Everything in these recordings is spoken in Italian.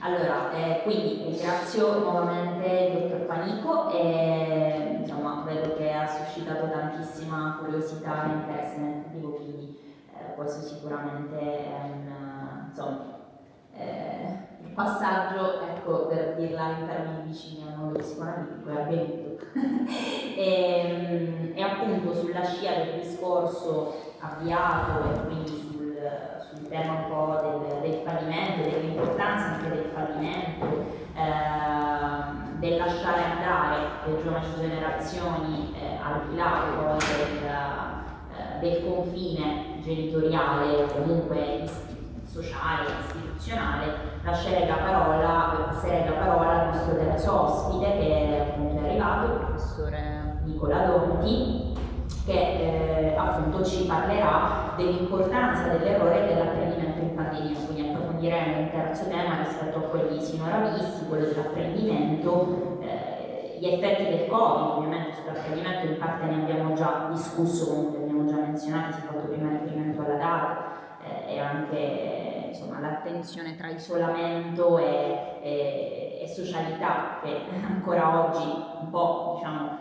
Allora, eh, quindi ringrazio nuovamente il dottor Panico e insomma vedo che ha suscitato tantissima curiosità e interesse nel tentativo, quindi eh, questo sicuramente è un insomma, eh, passaggio, ecco, per dirla in termini vicini al mondo psicoanalitico, è avvenuto. e, e appunto sulla scia del discorso avviato e quindi sul tema un po' del, del fallimento, dell'importanza anche del fallimento, eh, del lasciare andare le giovani generazioni eh, al di là poi del, eh, del, confine genitoriale o comunque sociale, istituzionale, lascerei la parola, passerei la parola al nostro terzo ospite che appunto è arrivato, il professore Nicola Donti, che eh, appunto ci parlerà dell'importanza dell'errore e dell'apprendimento in pandemia, quindi approfondiremo un terzo tema rispetto a quelli sinora visti, quello dell'apprendimento, eh, gli effetti del Covid, ovviamente sull'apprendimento in parte ne abbiamo già discusso, comunque abbiamo già menzionato, si è fatto prima riferimento alla data eh, e anche l'attenzione tra isolamento e, e, e socialità che ancora oggi un po' diciamo,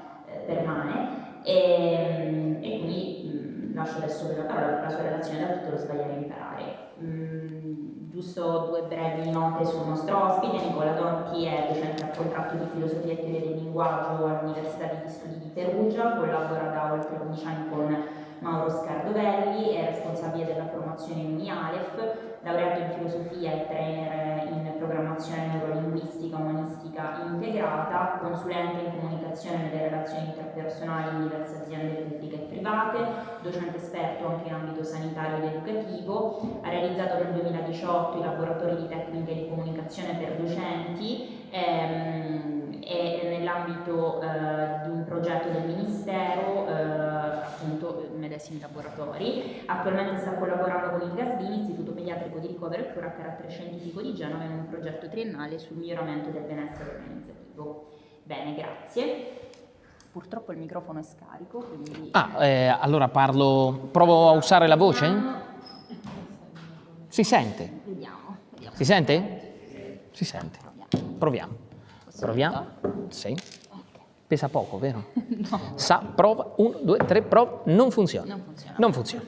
adesso la parola per la sua relazione da tutto lo sbagliare a imparare. Mh, giusto due brevi note sul nostro ospite, Nicola Donti è docente a contratto di filosofia e teoria del linguaggio all'Università degli Studi di Perugia, collabora da oltre 11 anni con Mauro Scardovelli, è responsabile della formazione UniAlef, laureato in filosofia e trainer in programmazione neurolinguistica umanistica integrata, consulente in comunicazione nelle relazioni interpersonali in diverse aziende pubbliche e private, docente esperto anche in ambito sanitario ed educativo, ha realizzato nel 2018 i laboratori di tecniche di comunicazione per docenti ehm, e nell'ambito eh, di un progetto del Ministero eh, medesimi laboratori. Attualmente sta collaborando con il GASBI, Istituto Pediatrico di Ricovero e Cura a carattere scientifico di Genova in un progetto triennale sul miglioramento del benessere organizzativo. Bene, grazie. Purtroppo il microfono è scarico, quindi... Ah, eh, allora parlo... provo a usare la voce? Si sente? Vediamo. vediamo. Si sente? Si sente. Proviamo. Proviamo. Sì. Pesa poco, vero? No. Sa, prova, uno, due, tre, prova, non funziona. Non funziona. Non funziona.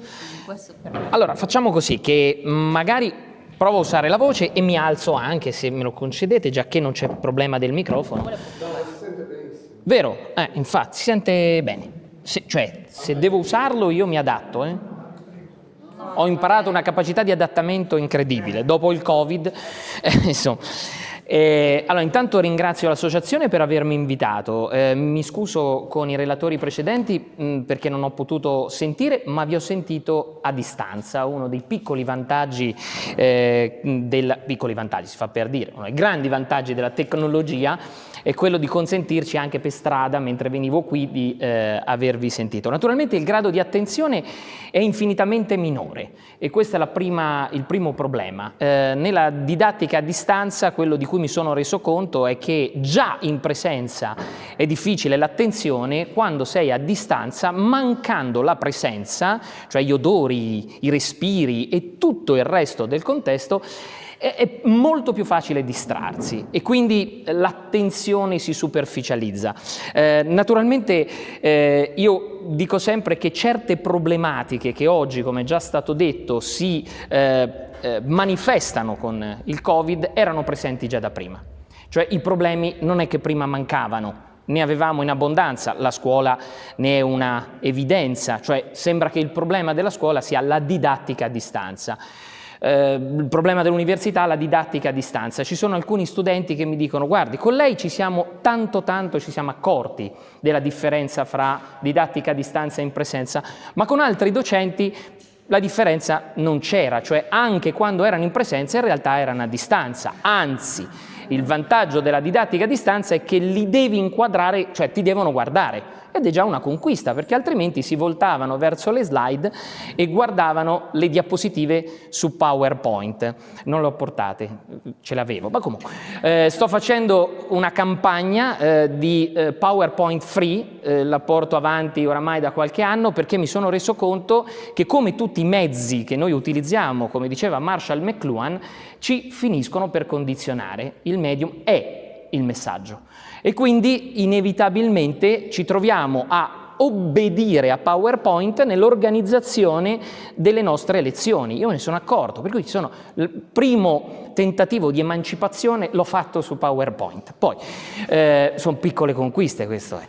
Per. Allora, facciamo così, che magari provo a usare la voce e mi alzo anche, se me lo concedete, già che non c'è problema del microfono. Vero? Eh, infatti, si sente bene. Se, cioè, se devo usarlo io mi adatto, eh? Ho imparato una capacità di adattamento incredibile. Dopo il Covid, eh, insomma... Eh, allora, intanto ringrazio l'associazione per avermi invitato, eh, mi scuso con i relatori precedenti mh, perché non ho potuto sentire, ma vi ho sentito a distanza, uno dei piccoli vantaggi, eh, del, piccoli vantaggi si fa per dire, uno dei grandi vantaggi della tecnologia è quello di consentirci anche per strada, mentre venivo qui, di eh, avervi sentito. Naturalmente il grado di attenzione è infinitamente minore e questo è prima, il primo problema. Eh, nella didattica a distanza quello di cui mi sono reso conto è che già in presenza è difficile l'attenzione quando sei a distanza mancando la presenza, cioè gli odori, i respiri e tutto il resto del contesto è molto più facile distrarsi e quindi l'attenzione si superficializza. Eh, naturalmente eh, io dico sempre che certe problematiche che oggi, come già stato detto, si eh, eh manifestano con il Covid erano presenti già da prima. Cioè i problemi non è che prima mancavano, ne avevamo in abbondanza, la scuola ne è una evidenza, cioè sembra che il problema della scuola sia la didattica a distanza eh, il problema dell'università, la didattica a distanza. Ci sono alcuni studenti che mi dicono guardi, con lei ci siamo tanto tanto ci siamo accorti della differenza fra didattica a distanza e in presenza, ma con altri docenti la differenza non c'era, cioè anche quando erano in presenza in realtà erano a distanza, anzi il vantaggio della didattica a distanza è che li devi inquadrare, cioè ti devono guardare, ed è già una conquista perché altrimenti si voltavano verso le slide e guardavano le diapositive su PowerPoint. Non le ho portate, ce le avevo, ma comunque. Eh, sto facendo una campagna eh, di eh, PowerPoint free, eh, la porto avanti oramai da qualche anno perché mi sono reso conto che come tutti i mezzi che noi utilizziamo, come diceva Marshall McLuhan, ci finiscono per condizionare. Il medium è il messaggio e quindi inevitabilmente ci troviamo a obbedire a PowerPoint nell'organizzazione delle nostre lezioni. Io me ne sono accorto, per cui sono il primo tentativo di emancipazione l'ho fatto su PowerPoint. Poi, eh, sono piccole conquiste questo è.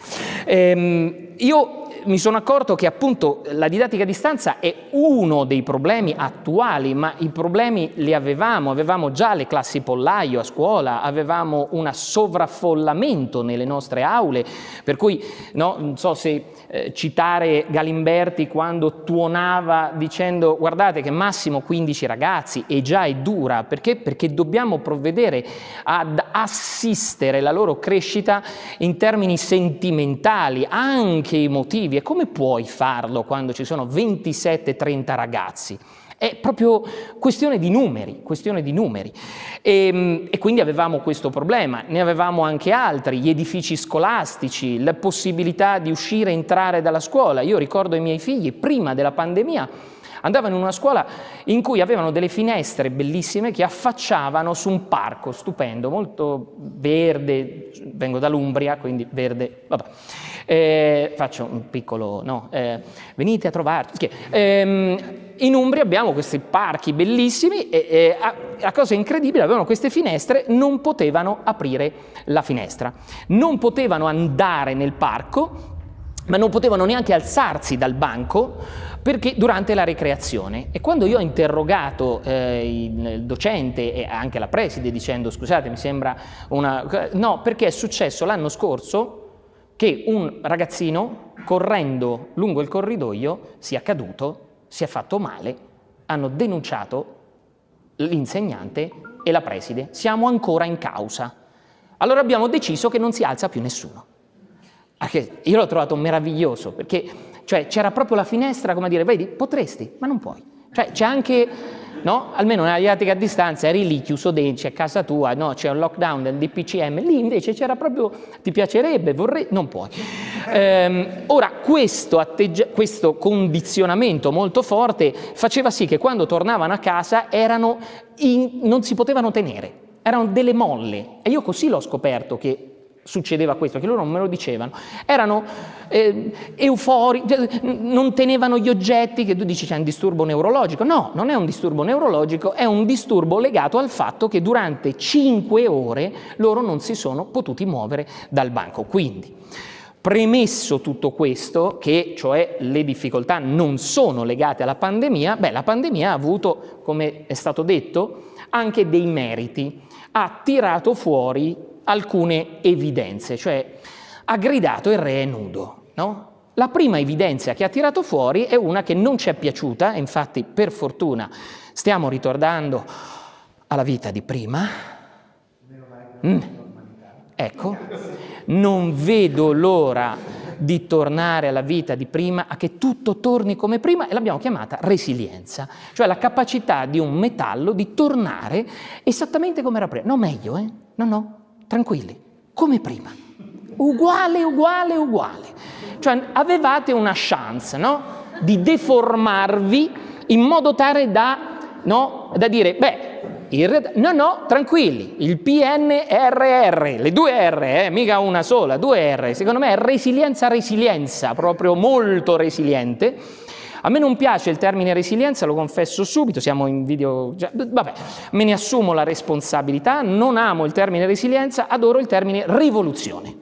Ehm, io mi sono accorto che appunto la didattica a distanza è uno dei problemi attuali, ma i problemi li avevamo, avevamo già le classi pollaio a scuola, avevamo un sovraffollamento nelle nostre aule, per cui no, non so se eh, citare Galimberti quando tuonava dicendo guardate che massimo 15 ragazzi e già è dura, perché? Perché dobbiamo provvedere ad assistere la loro crescita in termini sentimentali, anche emotivi, e come puoi farlo quando ci sono 27-30 ragazzi? È proprio questione di numeri, questione di numeri. E, ehm, e, quindi avevamo questo problema, ne avevamo anche altri, gli edifici scolastici, la possibilità di uscire e entrare dalla scuola. Io ricordo i miei figli, prima della pandemia, andavano in una scuola in cui avevano delle finestre bellissime che affacciavano su un parco stupendo, molto verde, vengo dall'Umbria, quindi verde, vabbè. Eh, faccio un piccolo, no, eh, venite a trovarci. Eh, in Umbria abbiamo questi parchi bellissimi e, e la cosa incredibile, avevano queste finestre, non potevano aprire la finestra, non potevano andare nel parco, ma non potevano neanche alzarsi dal banco perché durante la ricreazione. E quando io ho interrogato eh, il docente e anche la preside dicendo scusate mi sembra una... no perché è successo l'anno scorso che un ragazzino correndo lungo il corridoio sia caduto, si è fatto male, hanno denunciato l'insegnante e la preside. Siamo ancora in causa. Allora abbiamo deciso che non si alza più nessuno. Io l'ho trovato meraviglioso perché cioè, c'era proprio la finestra come a dire, vedi, potresti, ma non puoi. Cioè, c'è anche no? almeno nella didattica a distanza eri lì chiuso dentro, a casa tua, no? c'è un lockdown del DPCM, lì invece c'era proprio, ti piacerebbe, vorrei, non puoi. Ehm, ora, questo, questo condizionamento molto forte faceva sì che quando tornavano a casa erano in, non si potevano tenere, erano delle molle e io così l'ho scoperto che succedeva questo, che loro non me lo dicevano, erano eh, euforici, cioè, non tenevano gli oggetti, che tu dici c'è un disturbo neurologico, no, non è un disturbo neurologico, è un disturbo legato al fatto che durante cinque ore loro non si sono potuti muovere dal banco. Quindi, premesso tutto questo, che cioè le difficoltà non sono legate alla pandemia, beh, la pandemia ha avuto, come è stato detto, anche dei meriti, ha tirato fuori alcune evidenze, cioè ha gridato il re è nudo. No? La prima evidenza che ha tirato fuori è una che non ci è piaciuta, infatti per fortuna stiamo ritornando alla vita di prima. Mm. Ecco, non vedo l'ora di tornare alla vita di prima, a che tutto torni come prima e l'abbiamo chiamata resilienza, cioè la capacità di un metallo di tornare esattamente come era prima. No, meglio, eh? No, no, tranquilli, come prima, uguale, uguale, uguale. Cioè avevate una chance no? di deformarvi in modo tale da, no? da dire, beh, no, no, tranquilli, il PNRR, le due R, eh, mica una sola, due R, secondo me è resilienza, resilienza, proprio molto resiliente, a me non piace il termine resilienza, lo confesso subito, siamo in video... Cioè, vabbè, me ne assumo la responsabilità, non amo il termine resilienza, adoro il termine rivoluzione.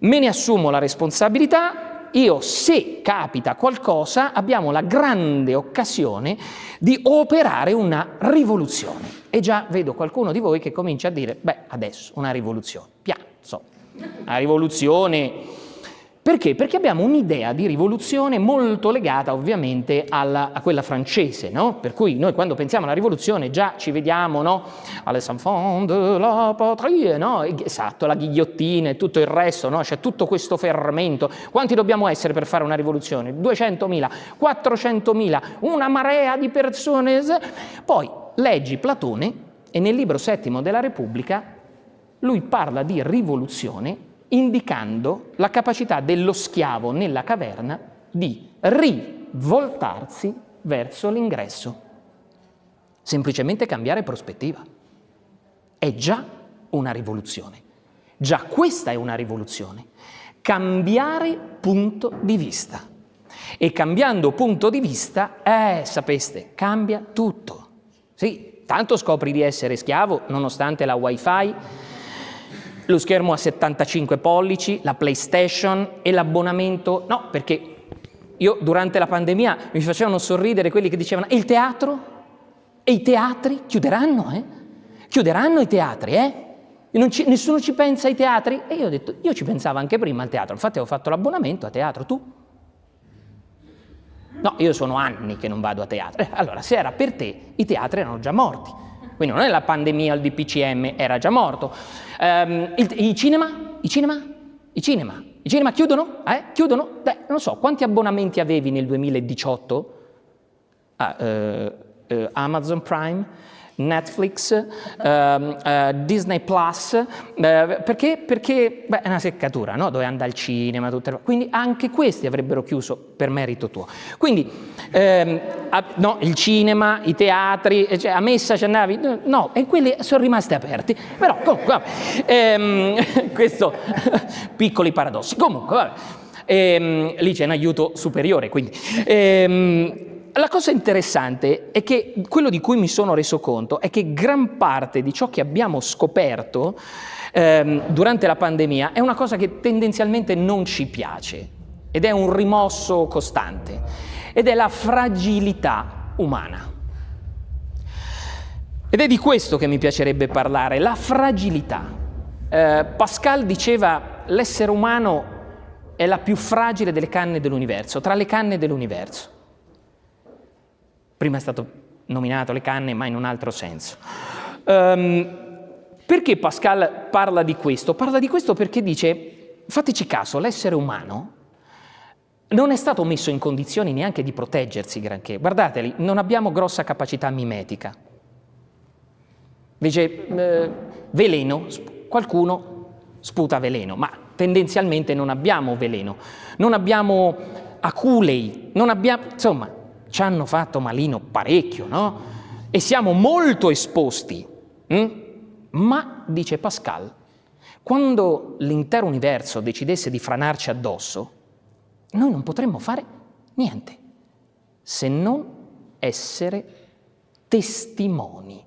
Me ne assumo la responsabilità, io se capita qualcosa abbiamo la grande occasione di operare una rivoluzione. E già vedo qualcuno di voi che comincia a dire, beh, adesso una rivoluzione, piano, una rivoluzione Perché? Perché abbiamo un'idea di rivoluzione molto legata ovviamente alla, a quella francese, no? Per cui noi quando pensiamo alla rivoluzione già ci vediamo, no? Alle enfants de la patrie, no? Esatto, la ghigliottina e tutto il resto, no? C'è tutto questo fermento. Quanti dobbiamo essere per fare una rivoluzione? 200.000, 400.000, una marea di persone. Poi leggi Platone e nel libro settimo della Repubblica lui parla di rivoluzione indicando la capacità dello schiavo nella caverna di rivoltarsi verso l'ingresso. Semplicemente cambiare prospettiva. È già una rivoluzione. Già questa è una rivoluzione. Cambiare punto di vista. E cambiando punto di vista, eh, sapeste, cambia tutto. Sì, tanto scopri di essere schiavo nonostante la wifi, lo schermo a 75 pollici, la PlayStation e l'abbonamento, no, perché io durante la pandemia mi facevano sorridere quelli che dicevano e il teatro? E i teatri chiuderanno, eh? Chiuderanno i teatri, eh? Ci, nessuno ci pensa ai teatri? E io ho detto, io ci pensavo anche prima al teatro, infatti ho fatto l'abbonamento a teatro, tu? No, io sono anni che non vado a teatro. Eh, allora, se era per te, i teatri erano già morti. Quindi non è la pandemia, il DPCM, era già morto. Um, il, I cinema? I cinema? I cinema? I cinema chiudono? Eh? Chiudono? Beh, non so, quanti abbonamenti avevi nel 2018? Ah, uh, uh, Amazon Prime? Netflix, uh, uh, Disney Plus, uh, perché? Perché beh, è una seccatura, no? dove andare al cinema, tutte le... quindi anche questi avrebbero chiuso per merito tuo. Quindi ehm, a, no, il cinema, i teatri, cioè, a messa ci andavi, no, e quelli sono rimasti aperti, però comunque, vabbè, ehm, questo, piccoli paradossi, comunque, vabbè, ehm, lì c'è un aiuto superiore, quindi... La cosa interessante è che quello di cui mi sono reso conto è che gran parte di ciò che abbiamo scoperto ehm, durante la pandemia è una cosa che tendenzialmente non ci piace ed è un rimosso costante ed è la fragilità umana. Ed è di questo che mi piacerebbe parlare, la fragilità. Eh, Pascal diceva l'essere umano è la più fragile delle canne dell'universo, tra le canne dell'universo. Prima è stato nominato le canne, ma in un altro senso. Um, perché Pascal parla di questo? Parla di questo perché dice, fateci caso, l'essere umano non è stato messo in condizioni neanche di proteggersi granché. Guardateli, non abbiamo grossa capacità mimetica. Dice, eh, veleno, qualcuno sputa veleno, ma tendenzialmente non abbiamo veleno, non abbiamo aculei, non abbiamo, insomma, ci hanno fatto malino parecchio, no? E siamo molto esposti. Hm? Ma, dice Pascal, quando l'intero universo decidesse di franarci addosso, noi non potremmo fare niente se non essere testimoni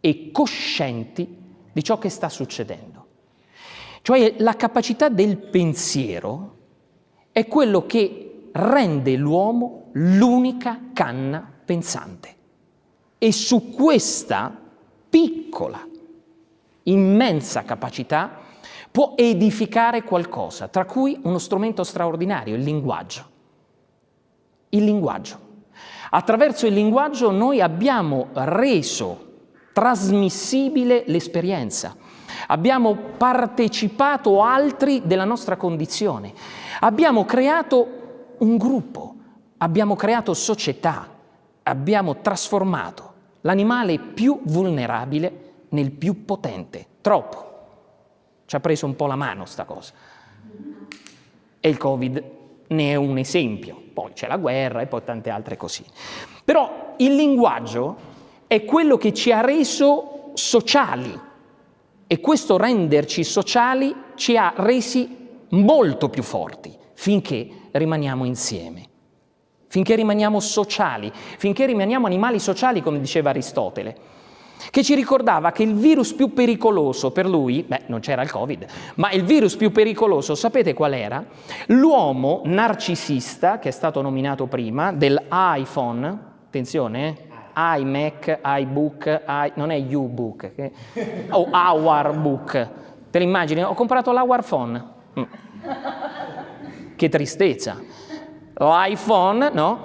e coscienti di ciò che sta succedendo. Cioè la capacità del pensiero è quello che rende l'uomo l'unica canna pensante. E su questa piccola, immensa capacità può edificare qualcosa, tra cui uno strumento straordinario, il linguaggio. Il linguaggio. Attraverso il linguaggio noi abbiamo reso trasmissibile l'esperienza, abbiamo partecipato altri della nostra condizione, abbiamo creato un gruppo, abbiamo creato società, abbiamo trasformato l'animale più vulnerabile nel più potente, troppo. Ci ha preso un po' la mano sta cosa. E il Covid ne è un esempio. Poi c'è la guerra e poi tante altre così. Però il linguaggio è quello che ci ha reso sociali e questo renderci sociali ci ha resi molto più forti finché rimaniamo insieme finché rimaniamo sociali, finché rimaniamo animali sociali, come diceva Aristotele, che ci ricordava che il virus più pericoloso per lui, beh, non c'era il Covid, ma il virus più pericoloso, sapete qual era? L'uomo narcisista, che è stato nominato prima, dell'iPhone, attenzione, eh, iMac, iBook, I, non è YouBook, che, o Our Book, te l'immagini? Ho comprato l'Hour Phone. Mm. che tristezza. L'iPhone, no?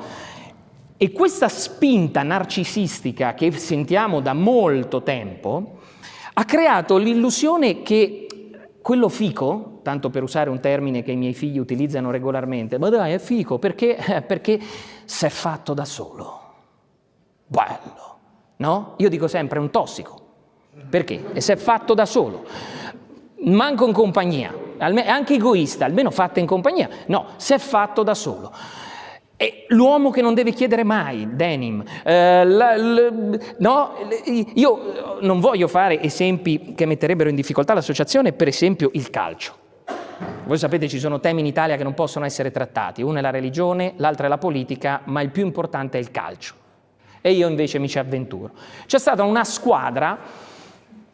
E questa spinta narcisistica che sentiamo da molto tempo ha creato l'illusione che quello fico, tanto per usare un termine che i miei figli utilizzano regolarmente, ma dai, è fico perché, perché si è fatto da solo. Bello, no? Io dico sempre è un tossico. Perché? E si è fatto da solo. Manco in compagnia, è anche egoista, almeno fatta in compagnia. No, si è fatto da solo. È l'uomo che non deve chiedere mai, denim. Eh, la, la, no, io non voglio fare esempi che metterebbero in difficoltà l'associazione, per esempio il calcio. Voi sapete ci sono temi in Italia che non possono essere trattati, uno è la religione, l'altro è la politica, ma il più importante è il calcio. E io invece mi ci avventuro. C'è stata una squadra,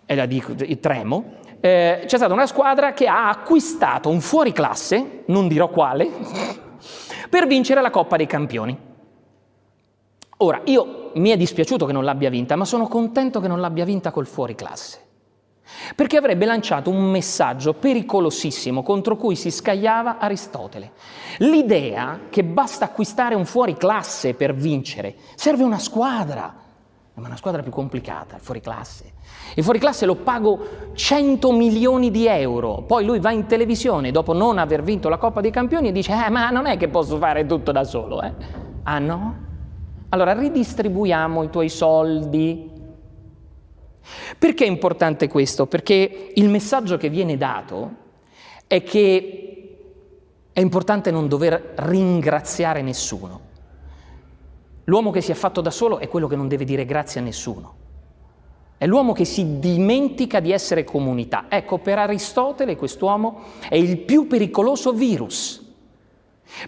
e la dico, tremo, eh, c'è stata una squadra che ha acquistato un fuoriclasse, non dirò quale, per vincere la Coppa dei Campioni. Ora, io mi è dispiaciuto che non l'abbia vinta, ma sono contento che non l'abbia vinta col fuori classe. Perché avrebbe lanciato un messaggio pericolosissimo contro cui si scagliava Aristotele. L'idea che basta acquistare un fuori classe per vincere, serve una squadra, ma una squadra più complicata, il fuori classe. Il fuori classe lo pago 100 milioni di euro, poi lui va in televisione dopo non aver vinto la Coppa dei Campioni e dice eh, ma non è che posso fare tutto da solo, eh? Ah no? Allora ridistribuiamo i tuoi soldi. Perché è importante questo? Perché il messaggio che viene dato è che è importante non dover ringraziare nessuno. L'uomo che si è fatto da solo è quello che non deve dire grazie a nessuno. È l'uomo che si dimentica di essere comunità. Ecco, per Aristotele quest'uomo è il più pericoloso virus.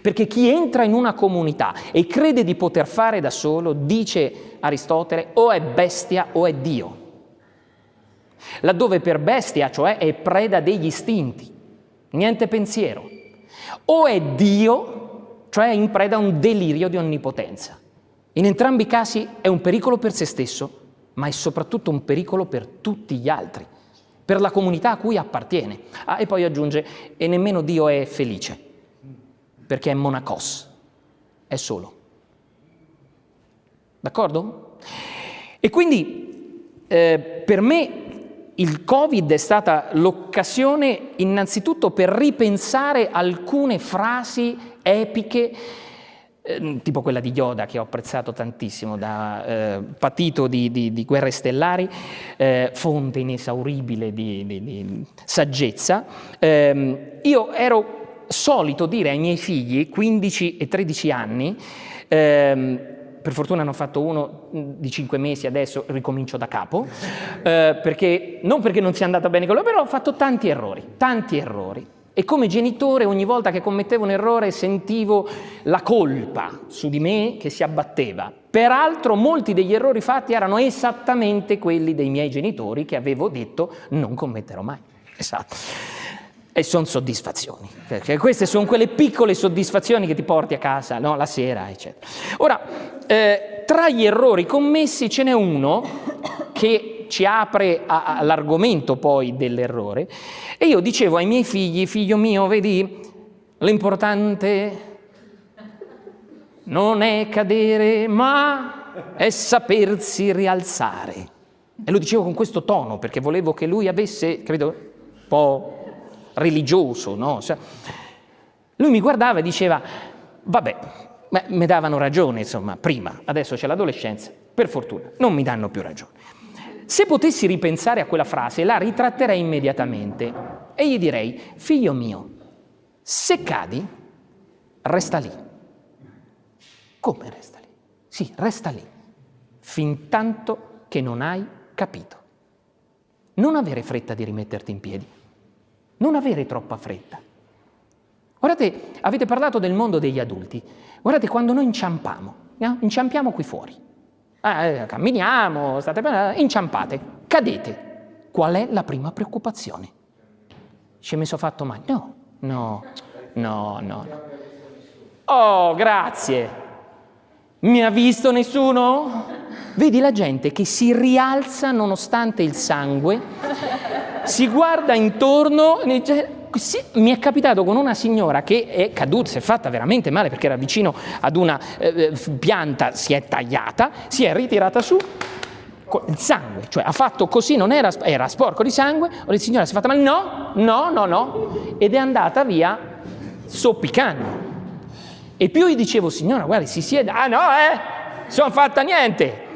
Perché chi entra in una comunità e crede di poter fare da solo, dice Aristotele, o è bestia o è Dio. Laddove per bestia, cioè, è preda degli istinti, niente pensiero. O è Dio, cioè è in preda a un delirio di onnipotenza. In entrambi i casi è un pericolo per se stesso ma è soprattutto un pericolo per tutti gli altri, per la comunità a cui appartiene. Ah, e poi aggiunge, e nemmeno Dio è felice, perché è monacos, è solo. D'accordo? E quindi eh, per me il Covid è stata l'occasione innanzitutto per ripensare alcune frasi epiche Ehm, tipo quella di Yoda che ho apprezzato tantissimo, da eh, patito di, di, di, guerre stellari, eh, fonte inesauribile di, di saggezza, eh, io ero solito dire ai miei figli, 15 e 13 anni, ehm, per fortuna ne ho fatto uno di 5 mesi, adesso ricomincio da capo, eh, perché, non perché non sia andata bene con loro, però ho fatto tanti errori, tanti errori. E come genitore ogni volta che commettevo un errore sentivo la colpa su di me che si abbatteva. Peraltro molti degli errori fatti erano esattamente quelli dei miei genitori che avevo detto non commetterò mai. Esatto. E sono soddisfazioni, perché queste sono quelle piccole soddisfazioni che ti porti a casa no? la sera, eccetera. Ora, eh, tra gli errori commessi ce n'è uno che ci apre all'argomento poi dell'errore. E io dicevo ai miei figli, figlio mio, vedi, l'importante non è cadere, ma è sapersi rialzare. E lo dicevo con questo tono, perché volevo che lui avesse, credo, un po' religioso, no? Lui mi guardava e diceva, vabbè, mi davano ragione, insomma, prima, adesso c'è l'adolescenza, per fortuna, non mi danno più ragione. Se potessi ripensare a quella frase, la ritratterei immediatamente e gli direi, figlio mio, se cadi, resta lì. Come resta lì? Sì, resta lì, fin tanto che non hai capito. Non avere fretta di rimetterti in piedi, non avere troppa fretta. Guardate, avete parlato del mondo degli adulti. Guardate, quando noi inciampiamo, no? inciampiamo qui fuori, eh, camminiamo, state inciampate, cadete. Qual è la prima preoccupazione? Ci è messo fatto male? No, no, no, no. Oh, grazie. Mi ha visto nessuno? Vedi la gente che si rialza nonostante il sangue, si guarda intorno e dice sì, mi è capitato con una signora che è caduta, si è fatta veramente male perché era vicino ad una eh, pianta, si è tagliata, si è ritirata su, il sangue, cioè ha fatto così, non era, era sporco di sangue, o la signora si è fatta male, no, no, no, no, ed è andata via soppicando. E più gli dicevo, signora, guardi, si siede, ah no, eh, sono fatta niente.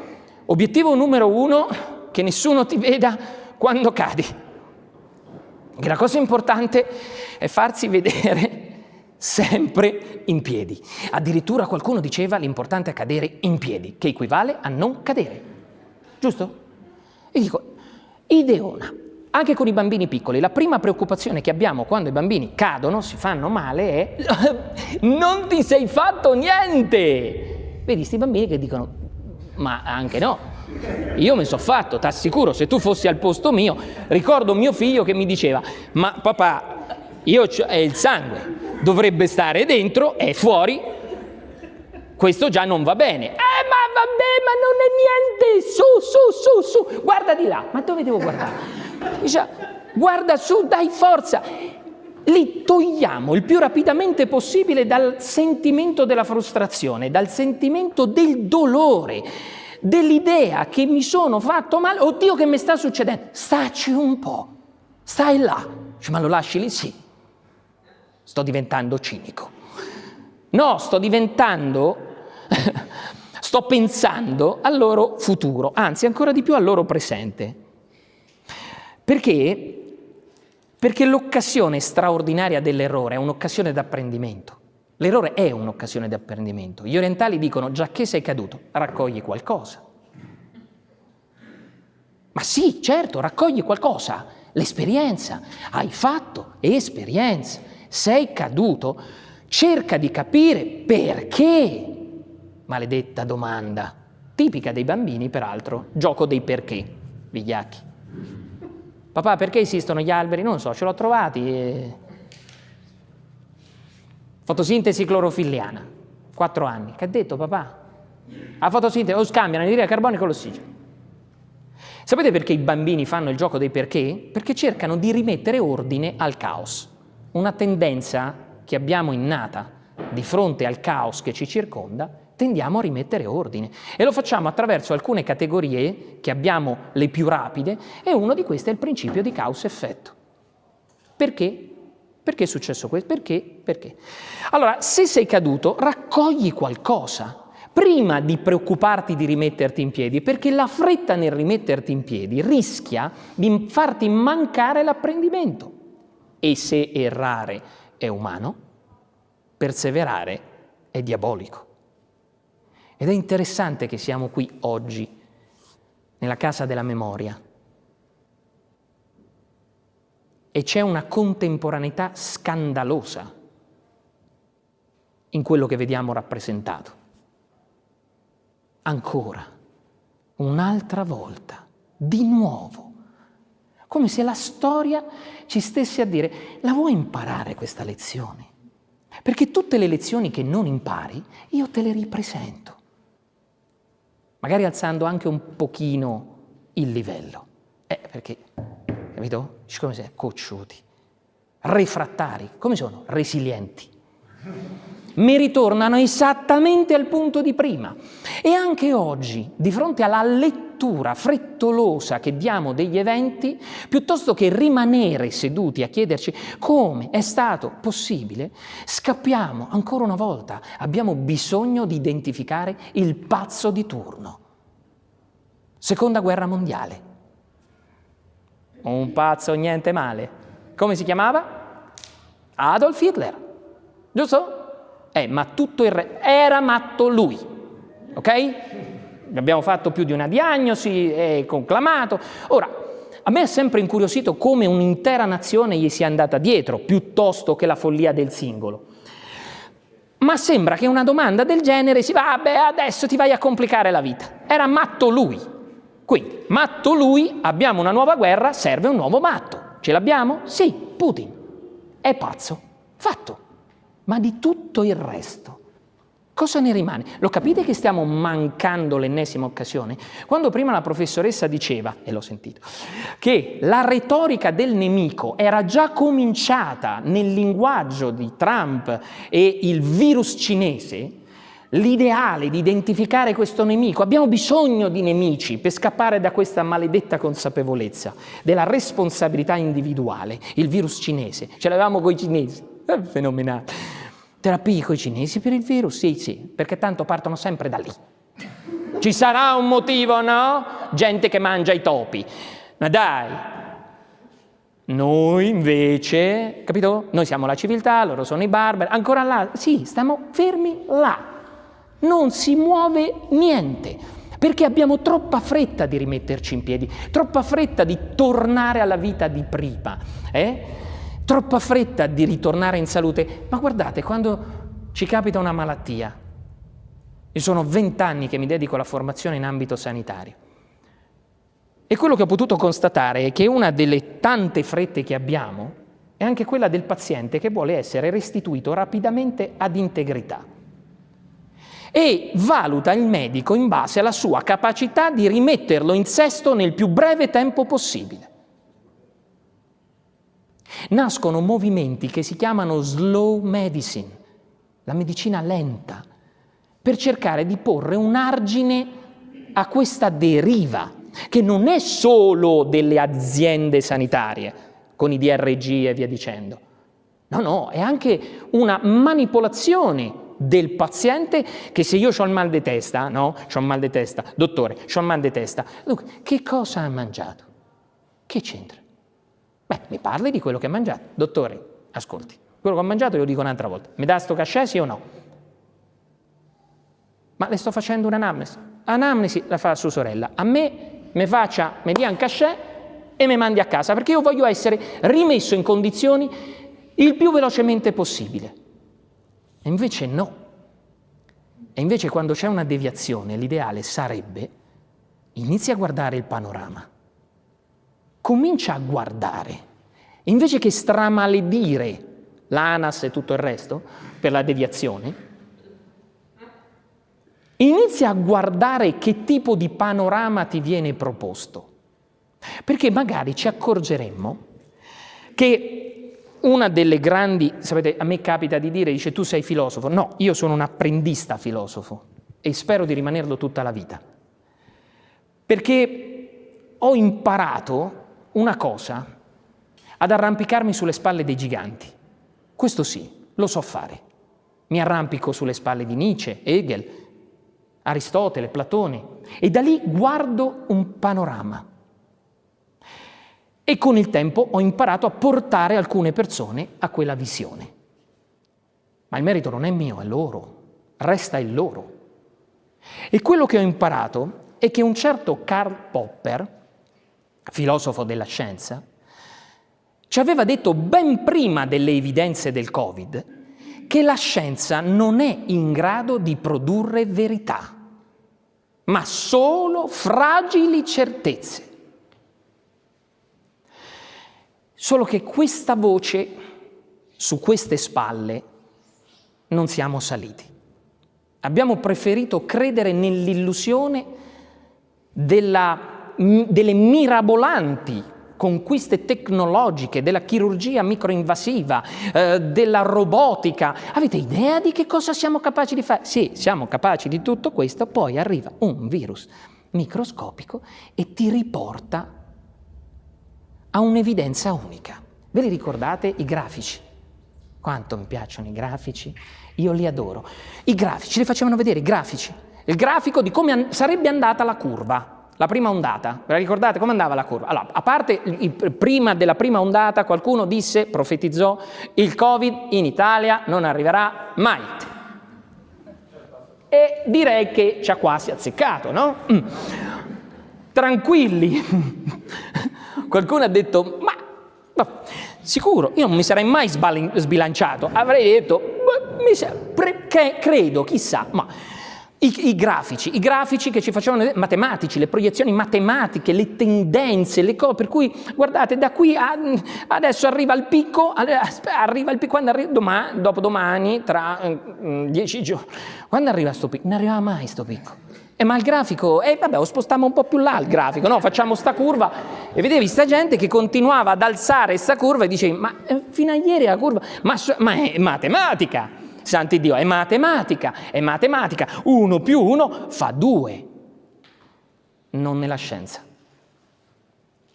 Obiettivo numero uno, che nessuno ti veda quando cadi. E la cosa importante è farsi vedere sempre in piedi. Addirittura qualcuno diceva l'importante è cadere in piedi, che equivale a non cadere. Giusto? E dico, ideona. Anche con i bambini piccoli, la prima preoccupazione che abbiamo quando i bambini cadono, si fanno male, è non ti sei fatto niente. Vedi, questi bambini che dicono, ma anche no, io mi sono fatto, ti assicuro, se tu fossi al posto mio, ricordo mio figlio che mi diceva, ma papà, io è il sangue, dovrebbe stare dentro, è fuori, questo già non va bene. Eh, ma vabbè, ma non è niente, su, su, su, su, guarda di là, ma dove devo guardare? Dice, guarda su, dai forza. Li togliamo il più rapidamente possibile dal sentimento della frustrazione, dal sentimento del dolore, dell'idea che mi sono fatto male, oddio che mi sta succedendo, staci un po', stai là. Ma lo lasci lì? Sì. Sto diventando cinico. No, sto diventando, sto pensando al loro futuro, anzi ancora di più al loro presente. Perché? Perché l'occasione straordinaria dell'errore è un'occasione d'apprendimento. L'errore è un'occasione di apprendimento. Gli orientali dicono, già che sei caduto, raccogli qualcosa. Ma sì, certo, raccogli qualcosa, l'esperienza. Hai fatto esperienza, sei caduto, cerca di capire perché. Maledetta domanda, tipica dei bambini peraltro, gioco dei perché, vigliacchi. Papà, perché esistono gli alberi? Non so, ce l'ho trovati. E... Fotosintesi clorofilliana, quattro anni. Che ha detto papà? La fotosintesi o scambia l'anidride carbonica con l'ossigeno. Sapete perché i bambini fanno il gioco dei perché? Perché cercano di rimettere ordine al caos. Una tendenza che abbiamo innata di fronte al caos che ci circonda tendiamo a rimettere ordine e lo facciamo attraverso alcune categorie che abbiamo le più rapide e uno di queste è il principio di causa-effetto. Perché? Perché è successo questo? Perché? Perché? Allora, se sei caduto, raccogli qualcosa prima di preoccuparti di rimetterti in piedi, perché la fretta nel rimetterti in piedi rischia di farti mancare l'apprendimento. E se errare è umano, perseverare è diabolico. Ed è interessante che siamo qui oggi, nella casa della memoria, e c'è una contemporaneità scandalosa in quello che vediamo rappresentato. Ancora, un'altra volta, di nuovo, come se la storia ci stesse a dire, la vuoi imparare questa lezione? Perché tutte le lezioni che non impari, io te le ripresento magari alzando anche un pochino il livello. Eh, perché, capito? Come sei? Cocciuti. Refrattari. Come sono? Resilienti. Mi ritornano esattamente al punto di prima. E anche oggi, di fronte alla lettura frettolosa che diamo degli eventi, piuttosto che rimanere seduti a chiederci come è stato possibile, scappiamo ancora una volta. Abbiamo bisogno di identificare il pazzo di turno. Seconda guerra mondiale. Un pazzo niente male. Come si chiamava? Adolf Hitler. Giusto? Eh, ma tutto il re... Era matto lui. Ok? Abbiamo fatto più di una diagnosi, è conclamato. Ora, a me è sempre incuriosito come un'intera nazione gli sia andata dietro, piuttosto che la follia del singolo. Ma sembra che una domanda del genere si va, beh, adesso ti vai a complicare la vita. Era matto lui. Quindi, matto lui, abbiamo una nuova guerra, serve un nuovo matto. Ce l'abbiamo? Sì, Putin. È pazzo. Fatto. Ma di tutto il resto, Cosa ne rimane? Lo capite che stiamo mancando l'ennesima occasione? Quando prima la professoressa diceva, e l'ho sentito, che la retorica del nemico era già cominciata nel linguaggio di Trump e il virus cinese, l'ideale di identificare questo nemico, abbiamo bisogno di nemici per scappare da questa maledetta consapevolezza della responsabilità individuale, il virus cinese, ce l'avevamo con i cinesi, è fenomenale. Terapie con i cinesi per il virus? Sì, sì, perché tanto partono sempre da lì. Ci sarà un motivo, no? Gente che mangia i topi. Ma dai, noi invece, capito? Noi siamo la civiltà, loro sono i barbari, ancora là, sì, stiamo fermi là. Non si muove niente, perché abbiamo troppa fretta di rimetterci in piedi, troppa fretta di tornare alla vita di prima. Eh? troppa fretta di ritornare in salute, ma guardate, quando ci capita una malattia, io sono vent'anni che mi dedico alla formazione in ambito sanitario, e quello che ho potuto constatare è che una delle tante frette che abbiamo è anche quella del paziente che vuole essere restituito rapidamente ad integrità e valuta il medico in base alla sua capacità di rimetterlo in sesto nel più breve tempo possibile nascono movimenti che si chiamano slow medicine, la medicina lenta, per cercare di porre un argine a questa deriva, che non è solo delle aziende sanitarie, con i DRG e via dicendo. No, no, è anche una manipolazione del paziente che se io ho il mal di testa, no, ho il mal di testa, dottore, ho il mal di testa, dunque, che cosa ha mangiato? Che c'entra? Beh, mi parli di quello che ha mangiato. Dottore, ascolti, quello che ho mangiato glielo dico un'altra volta. Mi dà sto cachet sì o no? Ma le sto facendo un'anamnesi. Anamnesi la fa sua sorella. A me mi faccia, mi dia un cachet e mi mandi a casa, perché io voglio essere rimesso in condizioni il più velocemente possibile. E invece no. E invece quando c'è una deviazione, l'ideale sarebbe inizia a guardare il panorama comincia a guardare. Invece che stramaledire l'ANAS e tutto il resto per la deviazione, inizia a guardare che tipo di panorama ti viene proposto. Perché magari ci accorgeremmo che una delle grandi, sapete, a me capita di dire, dice tu sei filosofo. No, io sono un apprendista filosofo e spero di rimanerlo tutta la vita. Perché ho imparato una cosa, ad arrampicarmi sulle spalle dei giganti. Questo sì, lo so fare. Mi arrampico sulle spalle di Nietzsche, Hegel, Aristotele, Platone e da lì guardo un panorama. E con il tempo ho imparato a portare alcune persone a quella visione. Ma il merito non è mio, è loro, resta il loro. E quello che ho imparato è che un certo Karl Popper, filosofo della scienza, ci aveva detto ben prima delle evidenze del Covid che la scienza non è in grado di produrre verità, ma solo fragili certezze. Solo che questa voce, su queste spalle, non siamo saliti. Abbiamo preferito credere nell'illusione delle mirabolanti conquiste tecnologiche, della chirurgia microinvasiva, eh, della robotica. Avete idea di che cosa siamo capaci di fare? Sì, siamo capaci di tutto questo, poi arriva un virus microscopico e ti riporta a un'evidenza unica. Ve li ricordate i grafici? Quanto mi piacciono i grafici? Io li adoro. I grafici, li facevano vedere i grafici. Il grafico di come an sarebbe andata la curva la prima ondata, ve la ricordate come andava la curva? Allora, a parte prima della prima ondata qualcuno disse, profetizzò, il Covid in Italia non arriverà mai. E direi che ci ha quasi azzeccato, no? Mm. Tranquilli. qualcuno ha detto, ma no, sicuro, io non mi sarei mai sbilanciato, avrei detto, mi sa, credo, chissà, ma I, I, grafici, i grafici che ci facevano matematici, le proiezioni matematiche, le tendenze, le cose, per cui guardate da qui a, adesso arriva il picco, arriva il picco, quando arriva domani, dopodomani, tra mm, dieci giorni, quando arriva questo picco? Non arriva mai questo picco. E ma il grafico, eh, vabbè, lo spostiamo un po' più là il grafico, no? Facciamo sta curva e vedevi sta gente che continuava ad alzare sta curva e dicevi, ma eh, fino a ieri la curva, ma, ma è matematica. Santi Dio, è matematica, è matematica. Uno più uno fa due. Non nella scienza.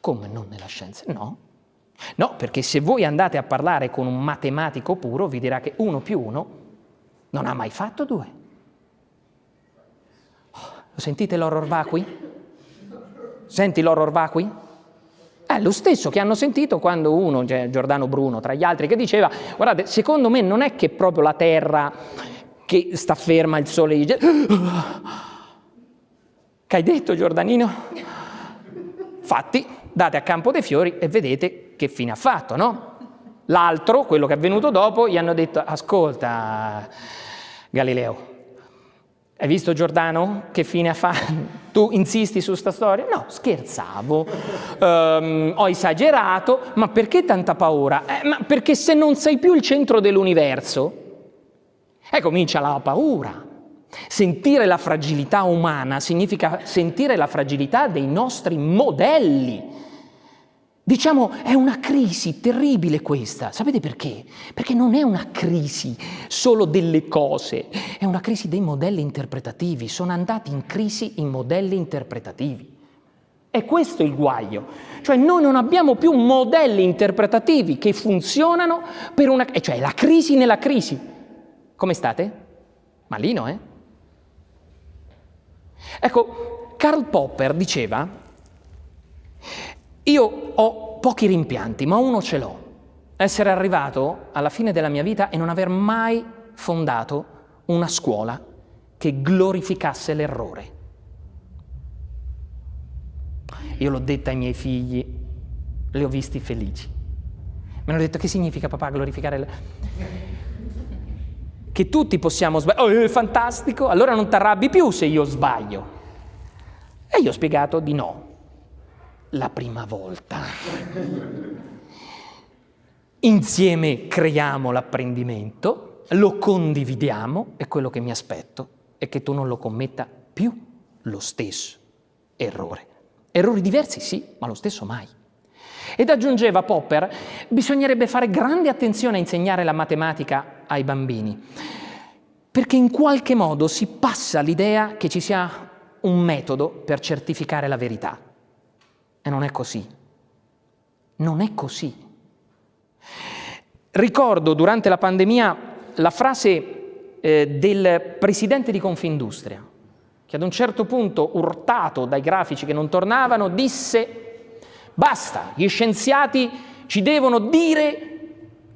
Come non nella scienza? No. No, perché se voi andate a parlare con un matematico puro vi dirà che uno più uno non ha mai fatto due. Lo sentite l'horror vacui? Senti l'horror vacui? È lo stesso che hanno sentito quando uno, cioè Giordano Bruno tra gli altri, che diceva, guardate, secondo me non è che proprio la Terra che sta ferma, il Sole dice... Che hai detto Giordanino? Fatti, date a Campo dei Fiori e vedete che fine ha fatto, no? L'altro, quello che è venuto dopo, gli hanno detto, ascolta Galileo, hai visto Giordano che fine ha fatto? Tu insisti su sta storia? No, scherzavo, um, ho esagerato, ma perché tanta paura? Eh, ma perché se non sei più il centro dell'universo, eh, comincia la paura. Sentire la fragilità umana significa sentire la fragilità dei nostri modelli. Diciamo, è una crisi terribile questa. Sapete perché? Perché non è una crisi solo delle cose, è una crisi dei modelli interpretativi. Sono andati in crisi i modelli interpretativi. E questo è il guaio. Cioè noi non abbiamo più modelli interpretativi che funzionano per una... cioè la crisi nella crisi. Come state? Malino, eh? Ecco, Karl Popper diceva io ho pochi rimpianti, ma uno ce l'ho. Essere arrivato alla fine della mia vita e non aver mai fondato una scuola che glorificasse l'errore. Io l'ho detta ai miei figli, li ho visti felici. Mi hanno detto che significa papà glorificare l'errore? Che tutti possiamo sbagliare. Oh, è fantastico, allora non ti arrabbi più se io sbaglio. E io ho spiegato di no la prima volta. Insieme creiamo l'apprendimento, lo condividiamo e quello che mi aspetto è che tu non lo commetta più lo stesso errore. Errori diversi sì, ma lo stesso mai. Ed aggiungeva Popper, bisognerebbe fare grande attenzione a insegnare la matematica ai bambini, perché in qualche modo si passa l'idea che ci sia un metodo per certificare la verità. E non è così. Non è così. Ricordo durante la pandemia la frase eh, del presidente di Confindustria, che ad un certo punto, urtato dai grafici che non tornavano, disse basta, gli scienziati ci devono dire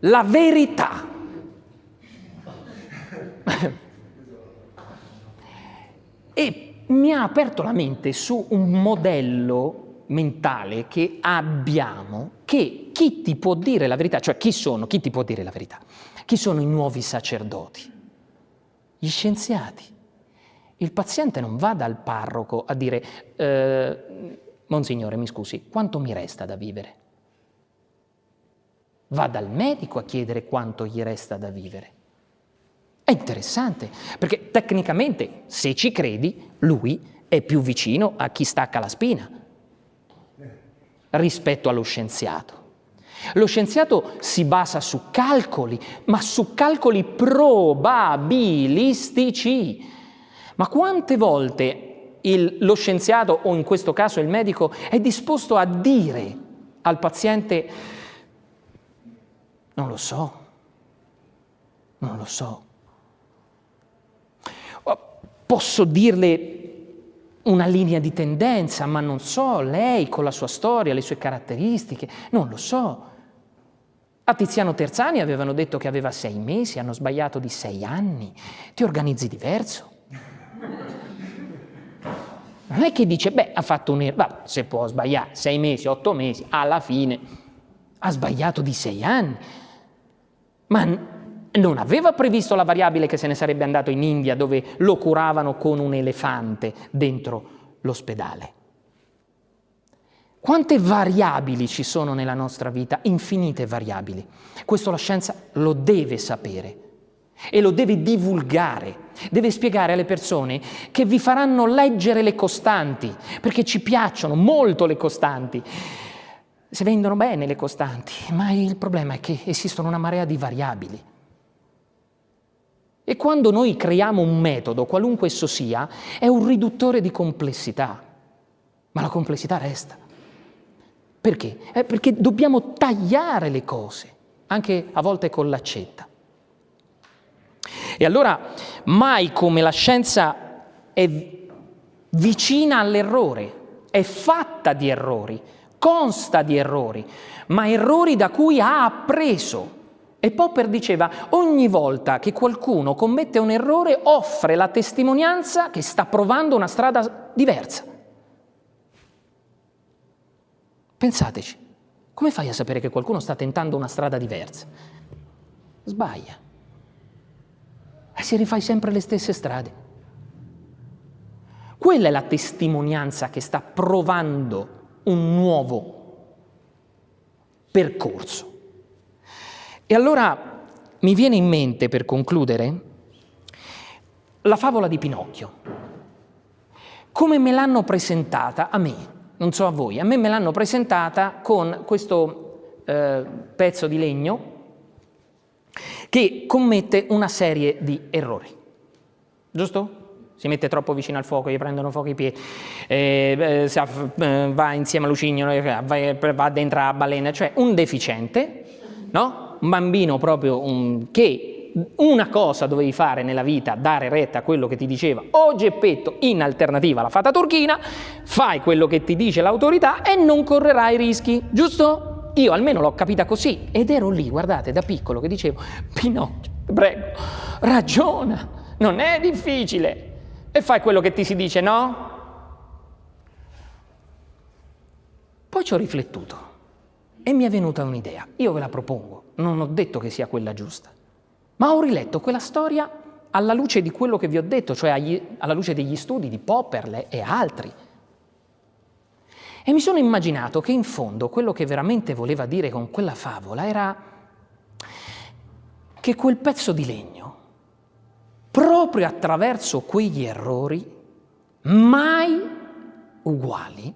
la verità. e mi ha aperto la mente su un modello mentale che abbiamo che chi ti può dire la verità, cioè chi sono, chi ti può dire la verità? Chi sono i nuovi sacerdoti? Gli scienziati. Il paziente non va dal parroco a dire eh, Monsignore, mi scusi, quanto mi resta da vivere? Va dal medico a chiedere quanto gli resta da vivere. È interessante, perché tecnicamente, se ci credi, lui è più vicino a chi stacca la spina, rispetto allo scienziato. Lo scienziato si basa su calcoli, ma su calcoli probabilistici. Ma quante volte il, lo scienziato, o in questo caso il medico, è disposto a dire al paziente non lo so, non lo so. Posso dirle una linea di tendenza, ma non so, lei con la sua storia, le sue caratteristiche, non lo so. A Tiziano Terzani avevano detto che aveva sei mesi, hanno sbagliato di sei anni, ti organizzi diverso. Non è che dice, beh, ha fatto un errore, se può sbagliare, sei mesi, otto mesi, alla fine ha sbagliato di sei anni. Ma non aveva previsto la variabile che se ne sarebbe andato in India dove lo curavano con un elefante dentro l'ospedale. Quante variabili ci sono nella nostra vita? Infinite variabili. Questo la scienza lo deve sapere e lo deve divulgare, deve spiegare alle persone che vi faranno leggere le costanti, perché ci piacciono molto le costanti. Si vendono bene le costanti, ma il problema è che esistono una marea di variabili. E quando noi creiamo un metodo, qualunque esso sia, è un riduttore di complessità, ma la complessità resta. Perché? Eh, perché dobbiamo tagliare le cose, anche a volte con l'accetta. E allora mai come la scienza è vicina all'errore, è fatta di errori, consta di errori, ma errori da cui ha appreso. E Popper diceva, ogni volta che qualcuno commette un errore offre la testimonianza che sta provando una strada diversa. Pensateci, come fai a sapere che qualcuno sta tentando una strada diversa? Sbaglia e si rifai sempre le stesse strade. Quella è la testimonianza che sta provando un nuovo percorso. E allora mi viene in mente, per concludere, la favola di Pinocchio. Come me l'hanno presentata a me, non so a voi, a me me l'hanno presentata con questo eh, pezzo di legno che commette una serie di errori. Giusto? Si mette troppo vicino al fuoco, gli prendono fuoco i piedi, eh, eh, va insieme a Lucignolo, va, va dentro la balena, cioè un deficiente, no? Un bambino proprio un, che una cosa dovevi fare nella vita, dare retta a quello che ti diceva o Geppetto in alternativa alla fata turchina, fai quello che ti dice l'autorità e non correrai rischi, giusto? Io almeno l'ho capita così ed ero lì, guardate, da piccolo che dicevo, Pinocchio, prego, ragiona, non è difficile. E fai quello che ti si dice, no? Poi ci ho riflettuto e mi è venuta un'idea. Io ve la propongo, non ho detto che sia quella giusta, ma ho riletto quella storia alla luce di quello che vi ho detto, cioè agli, alla luce degli studi di Popperle e altri. E mi sono immaginato che in fondo quello che veramente voleva dire con quella favola era che quel pezzo di legno, proprio attraverso quegli errori, mai uguali,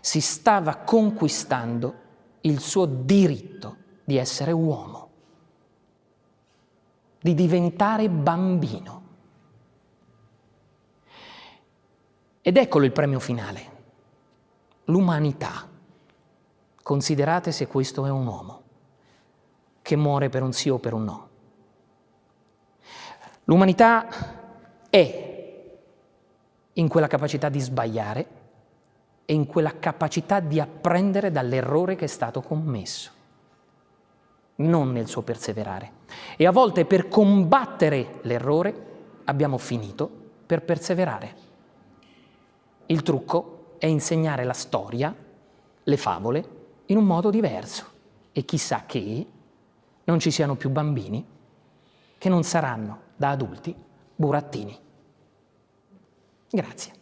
si stava conquistando il suo diritto di essere uomo, di diventare bambino. Ed eccolo il premio finale l'umanità. Considerate se questo è un uomo che muore per un sì o per un no. L'umanità è in quella capacità di sbagliare e in quella capacità di apprendere dall'errore che è stato commesso, non nel suo perseverare. E a volte per combattere l'errore abbiamo finito per perseverare. Il trucco è insegnare la storia, le favole, in un modo diverso. E chissà che non ci siano più bambini che non saranno da adulti burattini. Grazie.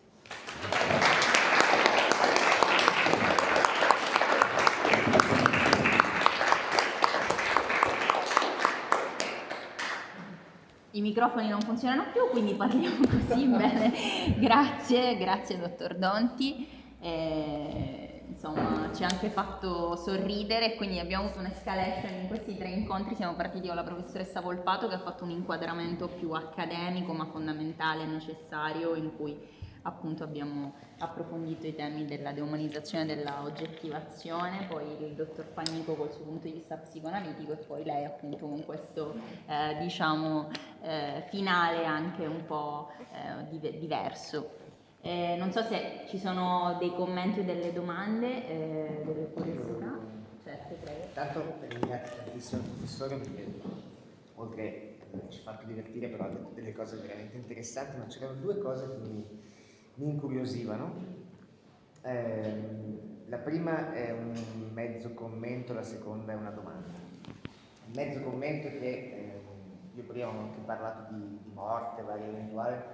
I microfoni non funzionano più, quindi parliamo così bene. Grazie, grazie dottor Donti. Eh, insomma, ci ha anche fatto sorridere, quindi abbiamo avuto un'escalation in questi tre incontri. Siamo partiti con la professoressa Volpato che ha fatto un inquadramento più accademico ma fondamentale, necessario, in cui appunto abbiamo approfondito i temi della deumanizzazione della oggettivazione, poi il dottor Panico col suo punto di vista psicoanalitico e poi lei appunto con questo eh, diciamo eh, finale anche un po' eh, diverso. Eh, non so se ci sono dei commenti o delle domande, eh, delle curiosità. Certo, prego. Tanto ringrazio tantissimo il professore perché oltre ci ha fatto divertire però ha detto delle cose veramente interessanti, ma c'erano due cose che mi mi incuriosivano. Eh, la prima è un mezzo commento, la seconda è una domanda. mezzo commento è che eh, io prima ho anche parlato di, di morte, varia eventuale,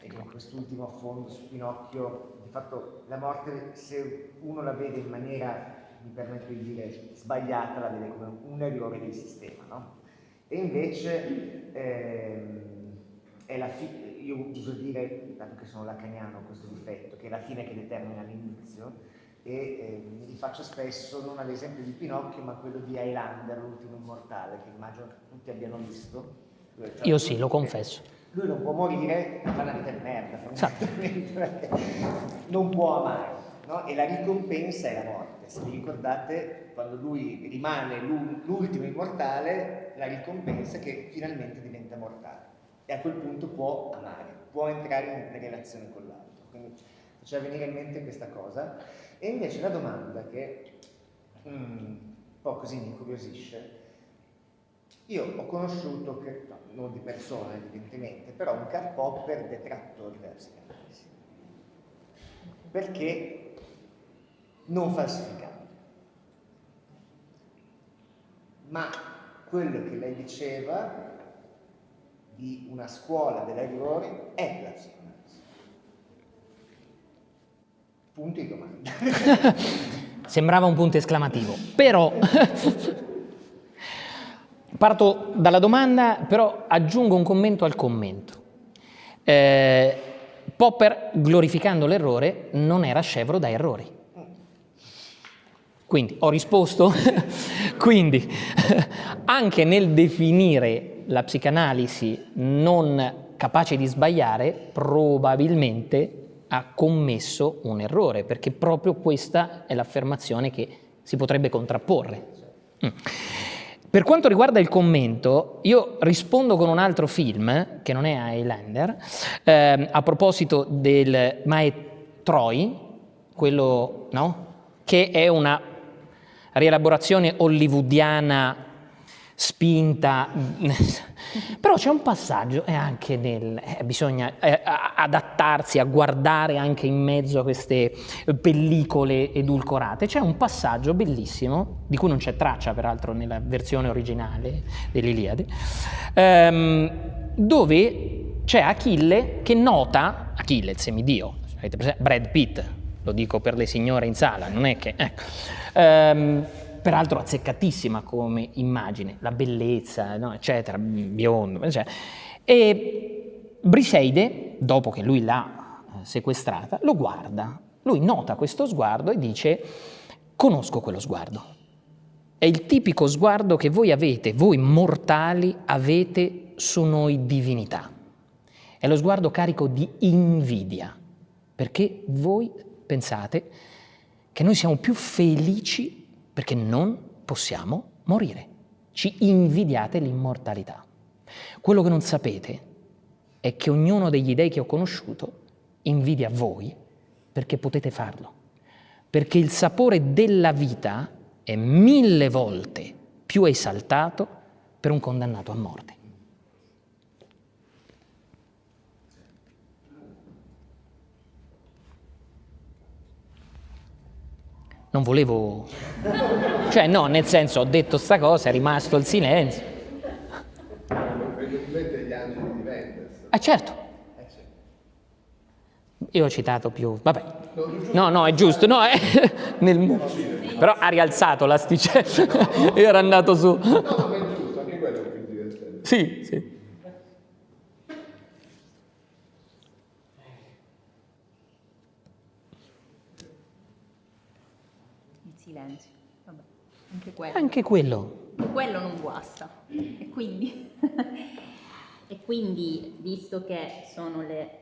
e in quest'ultimo affondo su Pinocchio, di fatto la morte se uno la vede in maniera, mi permetto di dire, sbagliata, la vede come un errore del sistema, no? E invece ehm, è la fine, io uso dire, dato che sono lacaniano questo difetto, che è la fine che determina l'inizio, e eh, mi rifaccio spesso non all'esempio di Pinocchio ma quello di Highlander, l'ultimo immortale, che immagino tutti abbiano visto. Cioè, io sì, lo confesso. Lui non può morire, fa una vita di merda, fondamentalmente, perché non può amare, no? e la ricompensa è la morte. Se vi ricordate, quando lui rimane l'ultimo immortale, la ricompensa è che finalmente diventa mortale e a quel punto può amare, può entrare in relazione con l'altro. Quindi faceva venire in mente questa cosa. E invece la domanda che mm, un po' così mi incuriosisce, io ho conosciuto, che, no, non di persona evidentemente, però un Karl Popper detrattore della psicanalisi. Perché non falsificando. Ma quello che lei diceva di una scuola dell'errore è la psicanalisi punto di domanda. Sembrava un punto esclamativo, però parto dalla domanda, però aggiungo un commento al commento. Eh, Popper, glorificando l'errore, non era scevro da errori. Quindi ho risposto, quindi anche nel definire la psicanalisi non capace di sbagliare, probabilmente ha commesso un errore, perché proprio questa è l'affermazione che si potrebbe contrapporre. Mm. Per quanto riguarda il commento, io rispondo con un altro film, che non è Highlander, eh, a proposito del Mae Troy, quello no? che è una rielaborazione hollywoodiana spinta, però c'è un passaggio e anche nel, eh, bisogna eh, adattarsi a guardare anche in mezzo a queste pellicole edulcorate, c'è un passaggio bellissimo, di cui non c'è traccia peraltro nella versione originale dell'Iliade, ehm, dove c'è Achille che nota, Achille il semidio? Brad Pitt, lo dico per le signore in sala, non è che... Ecco, ehm, peraltro azzeccatissima come immagine, la bellezza, no, eccetera, biondo, eccetera. E Briseide, dopo che lui l'ha eh, sequestrata, lo guarda, lui nota questo sguardo e dice conosco quello sguardo. È il tipico sguardo che voi avete, voi mortali avete su noi divinità. È lo sguardo carico di invidia, perché voi pensate che noi siamo più felici perché non possiamo morire. Ci invidiate l'immortalità. Quello che non sapete è che ognuno degli dei che ho conosciuto invidia voi perché potete farlo. Perché il sapore della vita è mille volte più esaltato per un condannato a morte. Non volevo... Cioè no, nel senso ho detto sta cosa, è rimasto il silenzio. gli angeli di Mendes. Ah certo. Io ho citato più, vabbè. No, no, è giusto, no, è nel... Però ha rialzato l'asticella, era andato su. No, ma è giusto, anche quello è più divertente. Sì, sì. silenzio. Vabbè, anche quello. Anche quello. Quello non guasta. E quindi, e quindi visto che sono le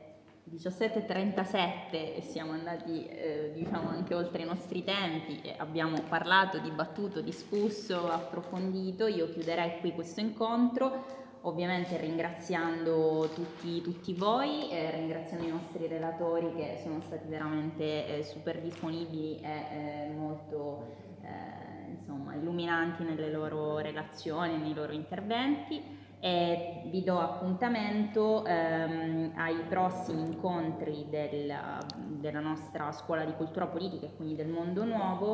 17.37 e siamo andati eh, diciamo anche oltre i nostri tempi e abbiamo parlato, dibattuto, discusso, approfondito, io chiuderei qui questo incontro ovviamente ringraziando tutti, tutti voi, eh, ringraziando i nostri relatori che sono stati veramente eh, super disponibili e eh, molto eh, insomma, illuminanti nelle loro relazioni, nei loro interventi. E vi do appuntamento ehm, ai prossimi incontri del, della nostra scuola di cultura politica e quindi del mondo nuovo